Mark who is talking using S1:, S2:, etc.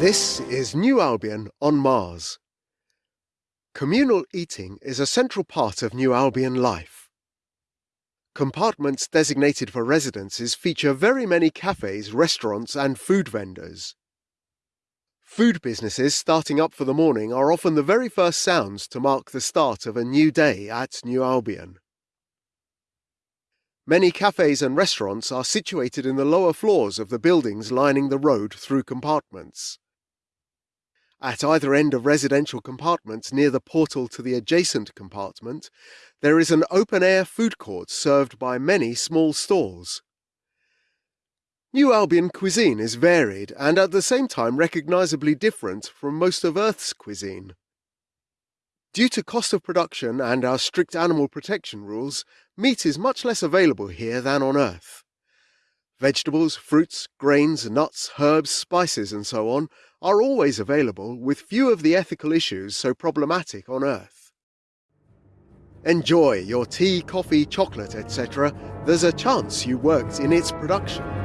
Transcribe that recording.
S1: This is New Albion on Mars. Communal eating is a central part of New Albion life. Compartments designated for residences feature very many cafes, restaurants and food vendors. Food businesses starting up for the morning are often the very first sounds to mark the start of a new day at New Albion. Many cafes and restaurants are situated in the lower floors of the buildings lining the road through compartments. At either end of residential compartments near the portal to the adjacent compartment, there is an open-air food court served by many small stalls. New Albion cuisine is varied and at the same time recognisably different from most of Earth's cuisine. Due to cost of production and our strict animal protection rules, meat is much less available here than on Earth. Vegetables, fruits, grains, nuts, herbs, spices and so on are always available with few of the ethical issues so problematic on Earth. Enjoy your tea, coffee, chocolate, etc. There's a chance you worked in its production.